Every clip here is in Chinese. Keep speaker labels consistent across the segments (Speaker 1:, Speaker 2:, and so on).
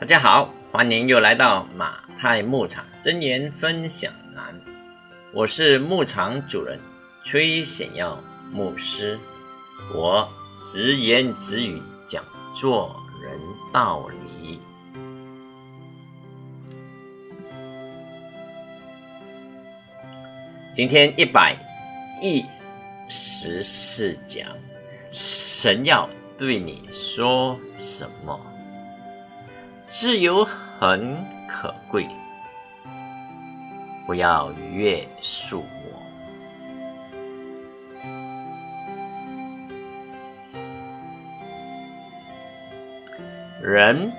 Speaker 1: 大家好，欢迎又来到马太牧场真言分享栏。我是牧场主人崔显耀牧师，我直言直语讲做人道理。今天一百一十四讲，神要对你说什么？自由很可贵，不要约束我。人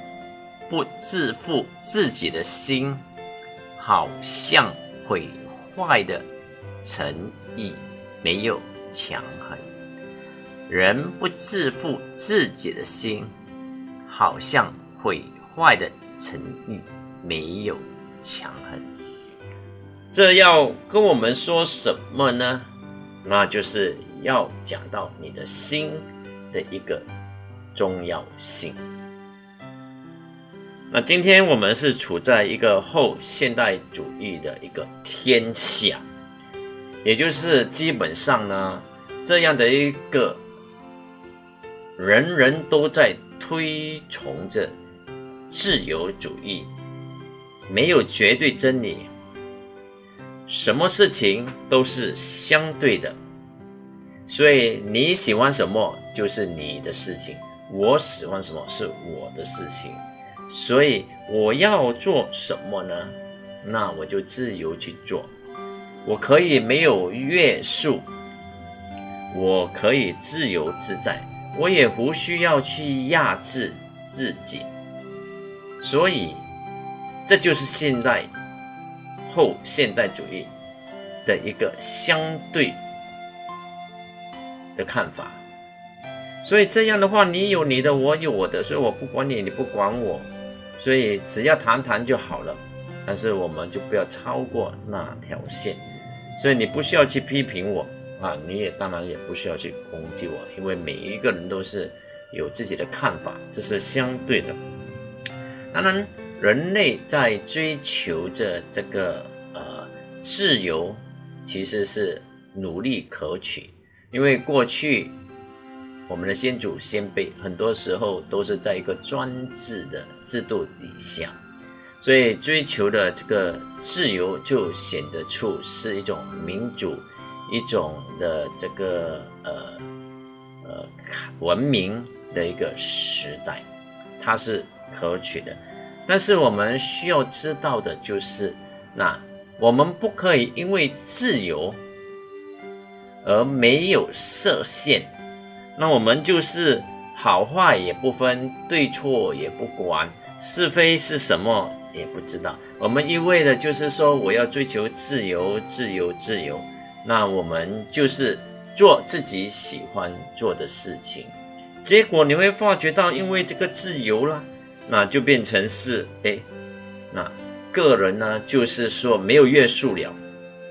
Speaker 1: 不自负自己的心，好像毁坏的诚意没有强横。人不自负自己的心，好像毁。坏的诚意没有强横，这要跟我们说什么呢？那就是要讲到你的心的一个重要性。那今天我们是处在一个后现代主义的一个天下，也就是基本上呢，这样的一个人人都在推崇着。自由主义没有绝对真理，什么事情都是相对的，所以你喜欢什么就是你的事情，我喜欢什么是我的事情，所以我要做什么呢？那我就自由去做，我可以没有约束，我可以自由自在，我也不需要去压制自己。所以，这就是现代后现代主义的一个相对的看法。所以这样的话，你有你的，我有我的，所以我不管你，你不管我，所以只要谈谈就好了。但是我们就不要超过那条线。所以你不需要去批评我啊，你也当然也不需要去攻击我，因为每一个人都是有自己的看法，这是相对的。当然，人类在追求着这个呃自由，其实是努力可取。因为过去我们的先祖先辈很多时候都是在一个专制的制度底下，所以追求的这个自由就显得出是一种民主、一种的这个呃呃文明的一个时代，它是。可取的，但是我们需要知道的就是，那我们不可以因为自由而没有设限，那我们就是好坏也不分，对错也不管，是非是什么也不知道。我们一味的就是说我要追求自由，自由，自由，那我们就是做自己喜欢做的事情，结果你会发觉到，因为这个自由了。那就变成是哎，那个人呢，就是说没有约束了，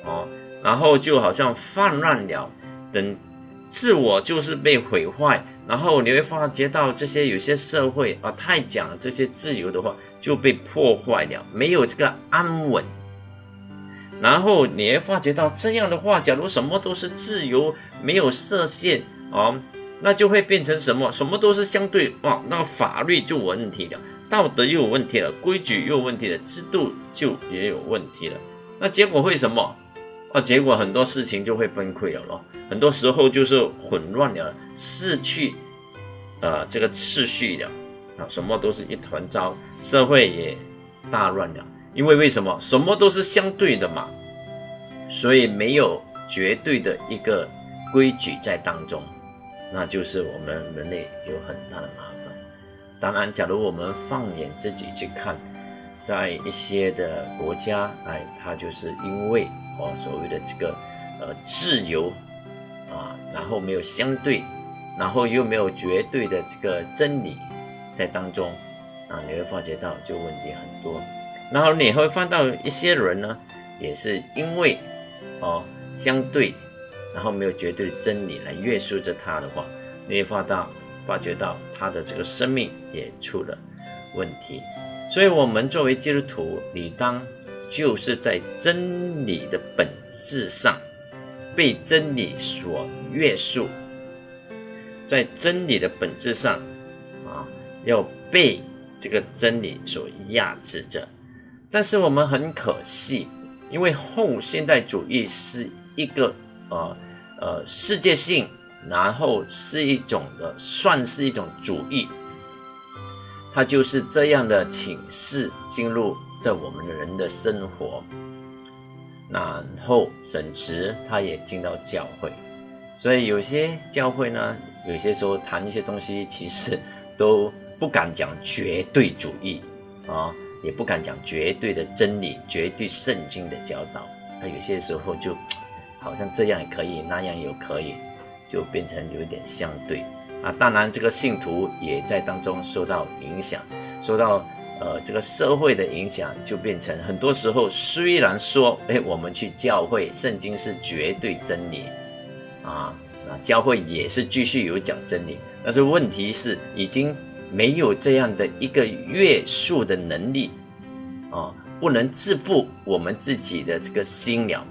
Speaker 1: 哦，然后就好像泛滥了，等自我就是被毁坏，然后你会发觉到这些有些社会啊，太讲这些自由的话就被破坏了，没有这个安稳，然后你会发觉到这样的话，假如什么都是自由，没有设限啊。那就会变成什么？什么都是相对哇，那法律就有问题了，道德又有问题了，规矩又有问题了，制度就也有问题了。那结果会什么？啊，结果很多事情就会崩溃了咯。很多时候就是混乱了，失去呃这个秩序了啊，什么都是一团糟，社会也大乱了。因为为什么？什么都是相对的嘛，所以没有绝对的一个规矩在当中。那就是我们人类有很大的麻烦。当然，假如我们放眼自己去看，在一些的国家，哎，它就是因为哦所谓的这个呃自由啊，然后没有相对，然后又没有绝对的这个真理在当中啊，你会发觉到就问题很多。然后你会看到一些人呢，也是因为哦相对。然后没有绝对真理来约束着他的话，你会发到发觉到他的这个生命也出了问题。所以，我们作为基督徒，理当就是在真理的本质上被真理所约束，在真理的本质上啊，要被这个真理所压制着。但是，我们很可惜，因为后现代主义是一个呃呃世界性，然后是一种的，算是一种主义。他就是这样的请示进入在我们的人的生活，然后甚至他也进到教会，所以有些教会呢，有些时候谈一些东西，其实都不敢讲绝对主义啊，也不敢讲绝对的真理、绝对圣经的教导。他有些时候就好像这样也可以，那样也可以，就变成有点相对。啊，当然，这个信徒也在当中受到影响，受到呃这个社会的影响，就变成很多时候虽然说，哎，我们去教会，圣经是绝对真理，啊，那，教会也是继续有讲真理，但是问题是已经没有这样的一个约束的能力，啊，不能自负我们自己的这个心了。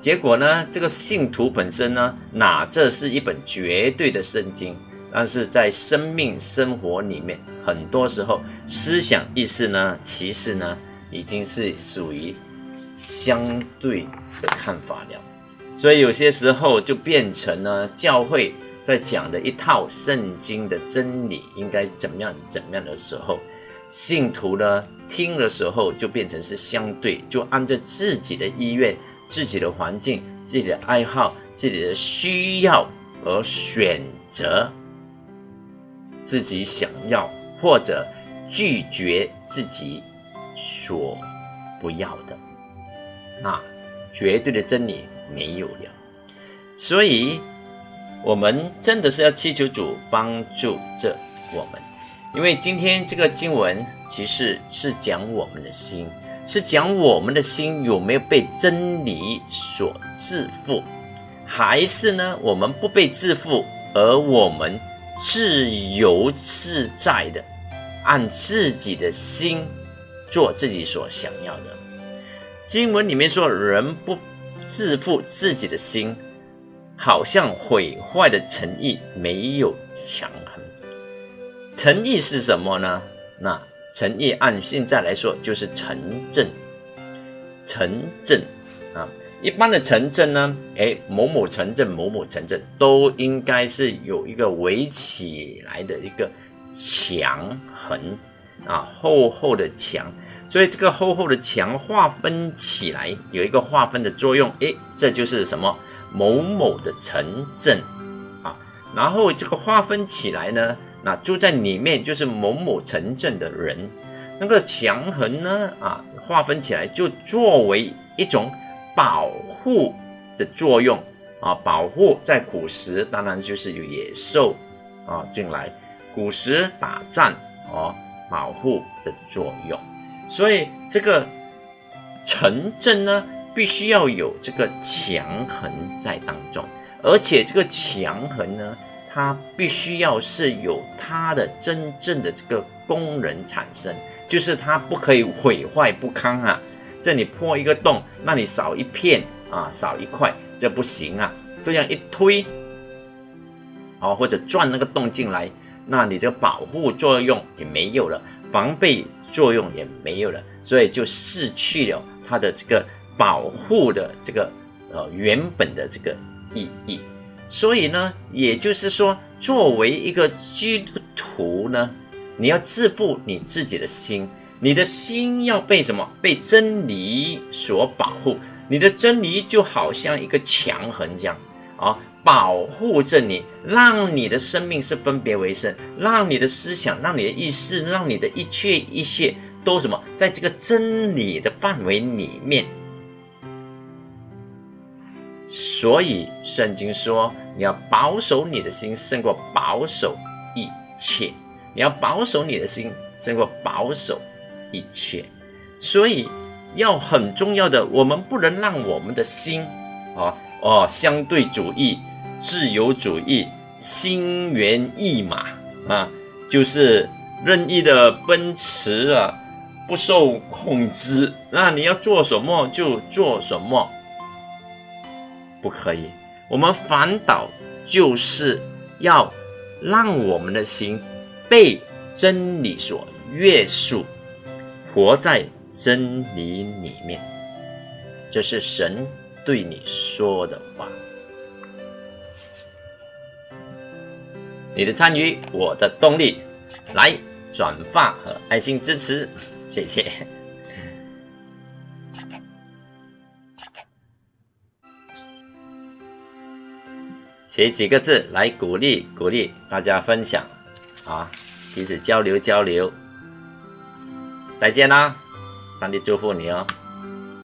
Speaker 1: 结果呢？这个信徒本身呢，哪这是一本绝对的圣经？但是在生命生活里面，很多时候思想意识呢，其实呢，已经是属于相对的看法了。所以有些时候就变成了教会在讲的一套圣经的真理应该怎么样怎么样的时候，信徒呢听的时候就变成是相对，就按照自己的意愿。自己的环境、自己的爱好、自己的需要而选择自己想要或者拒绝自己所不要的，那绝对的真理没有了。所以，我们真的是要祈求主帮助着我们，因为今天这个经文其实是讲我们的心。是讲我们的心有没有被真理所自负，还是呢我们不被自负，而我们自由自在的按自己的心做自己所想要的？经文里面说，人不自负自己的心，好像毁坏的诚意没有强横。诚意是什么呢？那。诚意按现在来说就是城镇，城镇啊，一般的城镇呢，哎，某某城镇、某某城镇都应该是有一个围起来的一个墙痕啊，厚厚的墙，所以这个厚厚的墙划分起来有一个划分的作用，哎，这就是什么某某的城镇啊，然后这个划分起来呢。那住在里面就是某某城镇的人，那个墙痕呢啊，划分起来就作为一种保护的作用啊，保护在古时当然就是有野兽啊进来，古时打仗哦保护的作用，所以这个城镇呢必须要有这个墙痕在当中，而且这个墙痕呢。它必须要是有它的真正的这个功能产生，就是它不可以毁坏不堪啊！这里破一个洞，那你少一片啊，少一块，这不行啊！这样一推，哦，或者钻那个洞进来，那你这个保护作用也没有了，防备作用也没有了，所以就失去了它的这个保护的这个呃原本的这个意义。所以呢，也就是说，作为一个基督徒呢，你要自负你自己的心，你的心要被什么？被真理所保护。你的真理就好像一个墙痕这样啊，保护着你，让你的生命是分别为圣，让你的思想，让你的意识，让你的一切一切都什么，在这个真理的范围里面。所以圣经说，你要保守你的心，胜过保守一切。你要保守你的心，胜过保守一切。所以要很重要的，我们不能让我们的心，啊哦，相对主义、自由主义、心猿意马啊，就是任意的奔驰啊，不受控制，那你要做什么就做什么，不可以。我们反倒就是要让我们的心被真理所约束，活在真理里面。这是神对你说的话。你的参与，我的动力，来转发和爱心支持，谢谢。写几个字来鼓励鼓励大家分享，啊，彼此交流交流。再见啦，上帝祝福你哦。